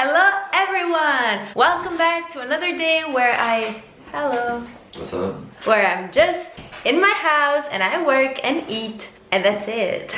Hello everyone! Welcome back to another day where I... Hello. What's up? Where I'm just in my house and I work and eat and that's it.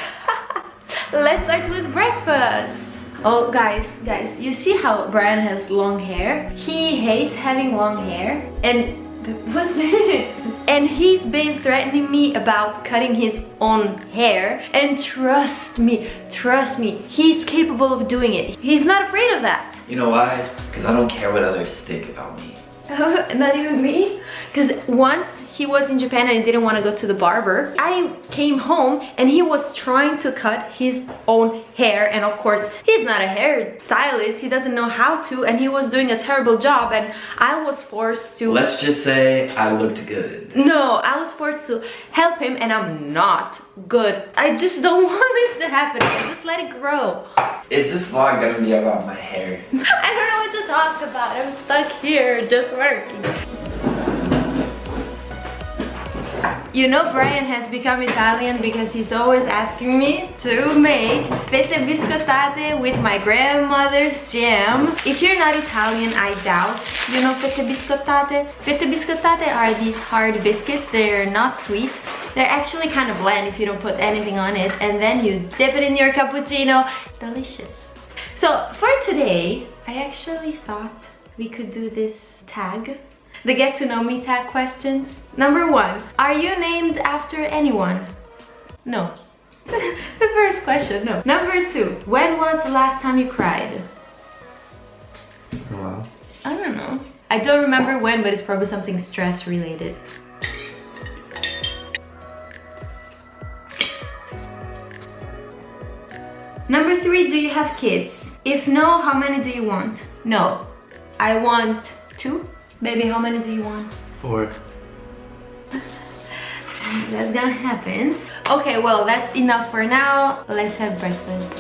Let's start with breakfast. Oh guys, guys, you see how Brian has long hair? He hates having long hair and what's this? And he's been threatening me about cutting his own hair. And trust me, trust me, he's capable of doing it. He's not afraid of that. You know why? Because I don't care what others think about me. not even me? Because once he was in Japan and didn't want to go to the barber. I came home and he was trying to cut his own hair and of course he's not a hair stylist, he doesn't know how to and he was doing a terrible job and I was forced to... Let's just say I looked good. No, I was forced to help him and I'm not good. I just don't want this to happen, just let it grow. Is this vlog gonna be about my hair? I don't know what to talk about, I'm stuck here just working. You know Brian has become Italian because he's always asking me to make fette biscottate with my grandmother's jam. If you're not Italian, I doubt you know fette biscottate. Fette biscottate are these hard biscuits. They're not sweet. They're actually kind of bland if you don't put anything on it. And then you dip it in your cappuccino. Delicious. So for today, I actually thought we could do this tag the get to know me tag questions. Number one, are you named after anyone? No. the first question, no. Number two, when was the last time you cried? Wow. I don't know. I don't remember when, but it's probably something stress related. Number three, do you have kids? If no, how many do you want? No. I want two. Baby, how many do you want? Four. that's gonna happen. Okay, well, that's enough for now. Let's have breakfast.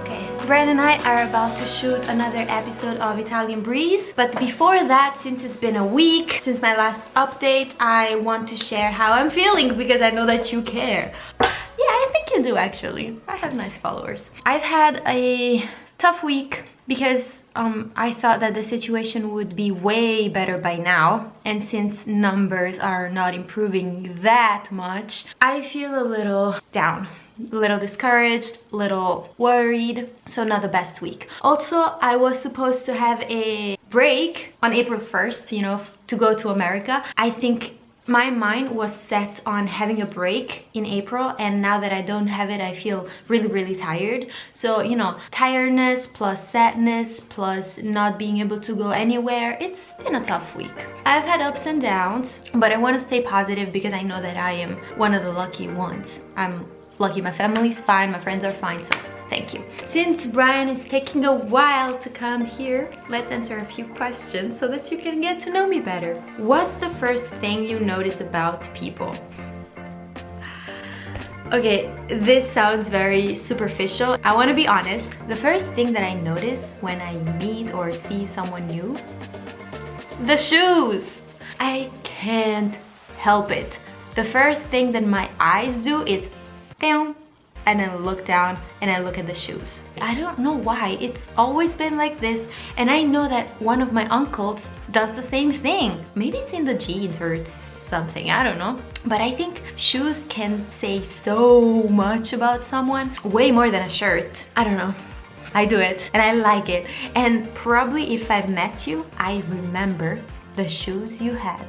Okay, Brian and I are about to shoot another episode of Italian Breeze. But before that, since it's been a week since my last update, I want to share how I'm feeling because I know that you care. Yeah, I think you do actually. I have nice followers. I've had a tough week because um, I thought that the situation would be way better by now and since numbers are not improving that much I feel a little down a little discouraged, little worried, so not the best week. Also, I was supposed to have a break on April 1st, you know, to go to America. I think my mind was set on having a break in April and now that I don't have it I feel really really tired. So you know tiredness plus sadness plus not being able to go anywhere it's been a tough week. I've had ups and downs but I want to stay positive because I know that I am one of the lucky ones. I'm lucky my family's fine my friends are fine so Thank you. Since Brian is taking a while to come here, let's answer a few questions so that you can get to know me better. What's the first thing you notice about people? Okay, this sounds very superficial. I want to be honest. The first thing that I notice when I meet or see someone new, the shoes. I can't help it. The first thing that my eyes do is, and then look down and I look at the shoes. I don't know why, it's always been like this and I know that one of my uncles does the same thing. Maybe it's in the genes or it's something, I don't know. But I think shoes can say so much about someone, way more than a shirt. I don't know. I do it and I like it. And probably if I've met you, I remember the shoes you had.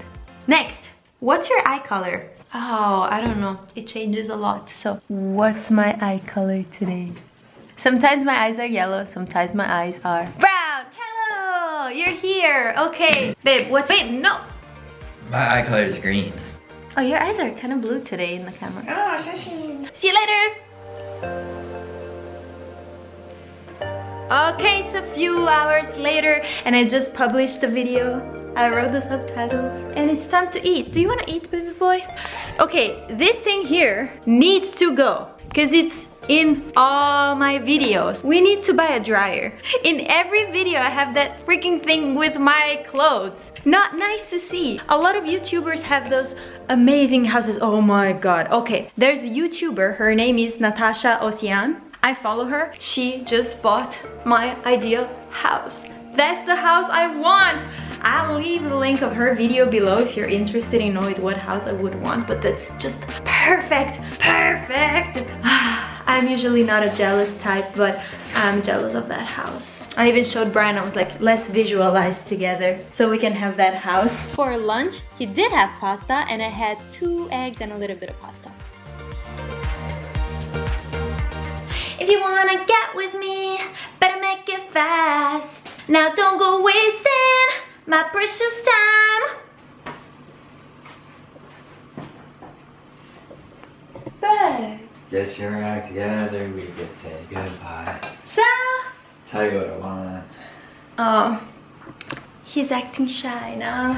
Next, what's your eye color? Oh, I don't know. It changes a lot. So what's my eye color today? Sometimes my eyes are yellow, sometimes my eyes are brown. Hello, you're here. Okay, babe, what's, wait, no. My eye color is green. Oh, your eyes are kind of blue today in the camera. Oh, sashimi. See you later. Okay, it's a few hours later and I just published the video. I wrote the subtitles. And it's time to eat. Do you want to eat, baby boy? Okay, this thing here needs to go. Because it's in all my videos. We need to buy a dryer. In every video, I have that freaking thing with my clothes. Not nice to see. A lot of YouTubers have those amazing houses. Oh my god. Okay, there's a YouTuber. Her name is Natasha Ocean. I follow her. She just bought my ideal house. That's the house I want. I'll leave the link of her video below if you're interested in knowing what house I would want, but that's just perfect, perfect. I'm usually not a jealous type, but I'm jealous of that house. I even showed Brian, I was like, let's visualize together so we can have that house. For lunch, he did have pasta and I had two eggs and a little bit of pasta. If you wanna get with me, better make it fast. Now don't go wasting my precious time. Better. Get your act together, we could say goodbye. So, Tell you what I want. oh, he's acting shy now.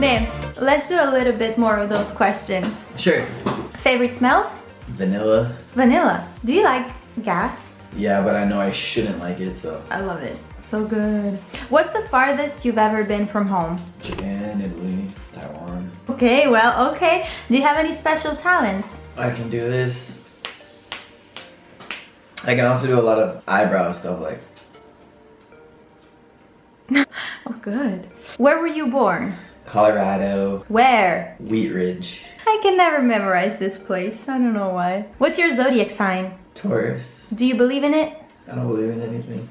Babe, let's do a little bit more of those questions. Sure. Favorite smells? Vanilla. Vanilla. Do you like gas? Yeah, but I know I shouldn't like it, so. I love it. So good. What's the farthest you've ever been from home? Japan, Italy, Taiwan. Okay, well, okay. Do you have any special talents? I can do this. I can also do a lot of eyebrow stuff like Oh, good. Where were you born? Colorado, Where? Wheat Ridge, I can never memorize this place. I don't know why. What's your zodiac sign? Taurus. Do you believe in it? I don't believe in anything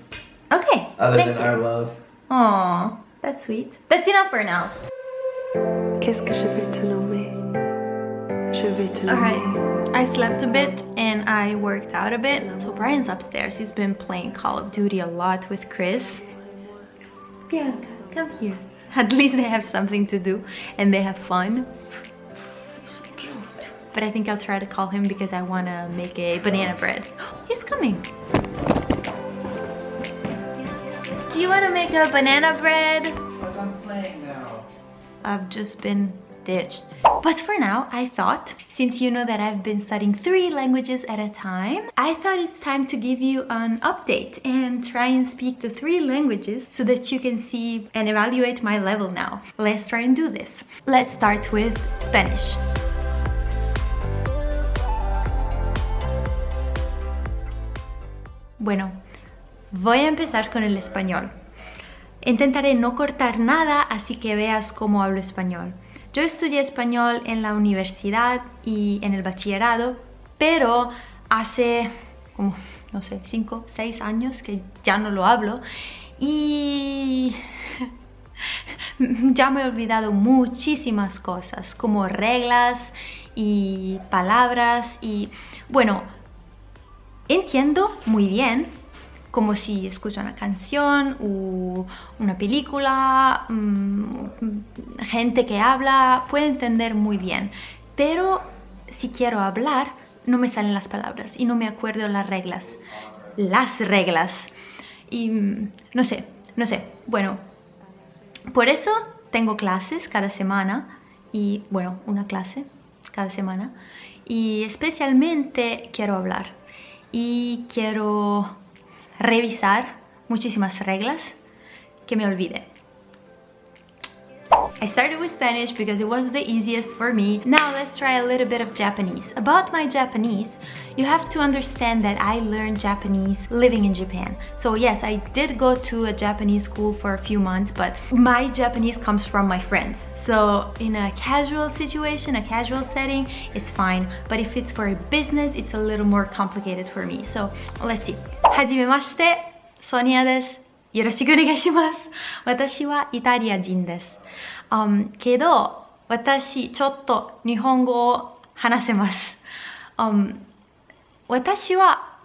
Okay. other thank than you. our love. Aw, that's sweet. That's enough for now. Qu'est-ce que je vais te nommer Je vais te nommer. Alright, I slept a bit and I worked out a bit. So Brian's upstairs. He's been playing Call of Duty a lot with Chris. Bianca, come here. At least they have something to do and they have fun. But I think I'll try to call him because I want to make a banana bread. He's coming. Do you want to make a banana bread? I'm playing now. I've just been ditched. But for now, I thought, since you know that I've been studying three languages at a time, I thought it's time to give you an update and try and speak the three languages so that you can see and evaluate my level now. Let's try and do this. Let's start with Spanish. Bueno, voy a empezar con el español. Intentaré no cortar nada, así que veas cómo hablo español. Yo estudié español en la universidad y en el bachillerado, pero hace como, no sé, 5, 6 años que ya no lo hablo y ya me he olvidado muchísimas cosas, como reglas y palabras y bueno, entiendo muy bien como si escucho una canción o una película, mmm, gente que habla, puedo entender muy bien. Pero si quiero hablar, no me salen las palabras y no me acuerdo las reglas. Las reglas. Y mm, no sé, no sé. Bueno, por eso tengo clases cada semana y bueno, una clase cada semana. Y especialmente quiero hablar y quiero revisar muchísimas reglas que me olvide. I started with Spanish because it was the easiest for me. Now let's try a little bit of Japanese. About my Japanese, you have to understand that I learned Japanese living in Japan. So yes, I did go to a Japanese school for a few months, but my Japanese comes from my friends. So in a casual situation, a casual setting, it's fine. But if it's for a business, it's a little more complicated for me. So let's see. はじめまして、ソニアです。よろしくお願いします。私はイタリア人です。 Um, けど、私ちょっと日本語を話せます。um, 私は、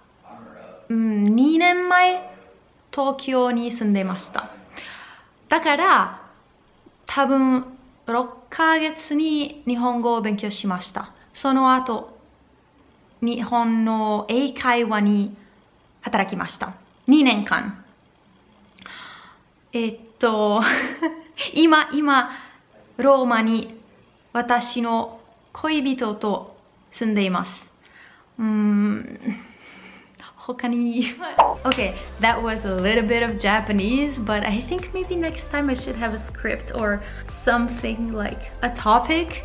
うん、2年前東京に住んでました。だから多分6ヶ月に日本語を勉強しました。その後、日本の英会話に働きました。2年間。えっと、今、今、ローマに私の恋人と住んでいます。うーん、他に。Okay, that was a little bit of Japanese, but I think maybe next time I should have a script or something like a topic.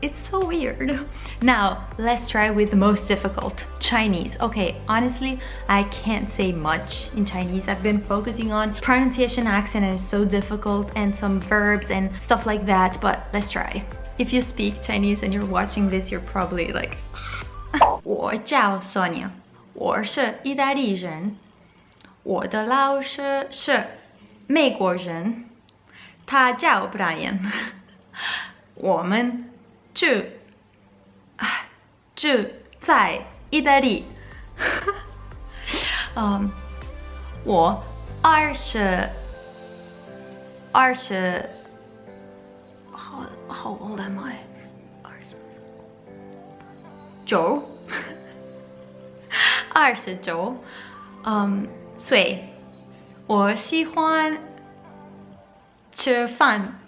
it's so weird. Now, let's try with the most difficult, Chinese. Okay, honestly, I can't say much in Chinese. I've been focusing on pronunciation accent and it's so difficult and some verbs and stuff like that, but let's try. If you speak Chinese and you're watching this, you're probably like, 我叫 Sonia，我是意大利人，我的老师是美国人，他叫 Brian，我们 住啊住在意大利。嗯，我二十二十 how how old am I？二十九，二十九，嗯，岁。我喜欢吃饭。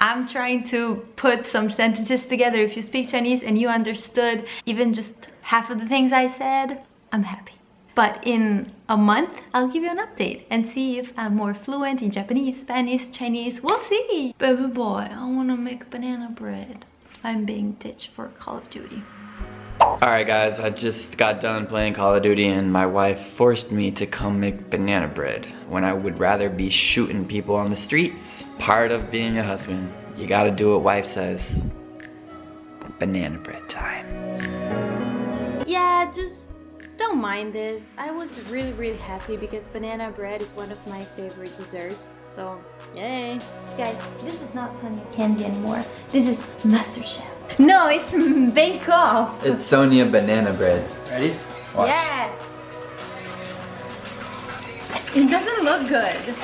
I'm trying to put some sentences together. If you speak Chinese and you understood even just half of the things I said, I'm happy. But in a month, I'll give you an update and see if I'm more fluent in Japanese, Spanish, Chinese. We'll see. Baby boy, I wanna make banana bread. I'm being ditched for Call of Duty. Alright guys, I just got done playing Call of Duty and my wife forced me to come make banana bread when I would rather be shooting people on the streets. Part of being a husband, you gotta do what wife says. Banana bread time. Yeah, just don't mind this. I was really really happy because banana bread is one of my favorite desserts. So, yay. Guys, this is not Sonia Candy anymore. This is MasterChef. No, it's Bake Off. It's Sonia banana bread. Ready? Watch. Yes. It doesn't look good.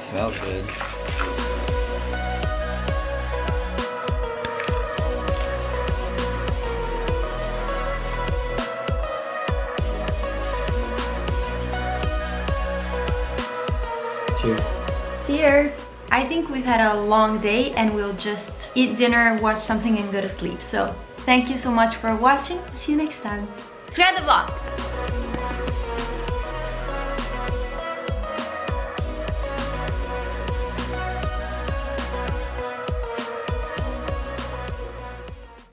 Smells good. Cheers. Cheers. I think we've had a long day and we'll just eat dinner, watch something and go to sleep. So thank you so much for watching. See you next time. Subscribe the vlog.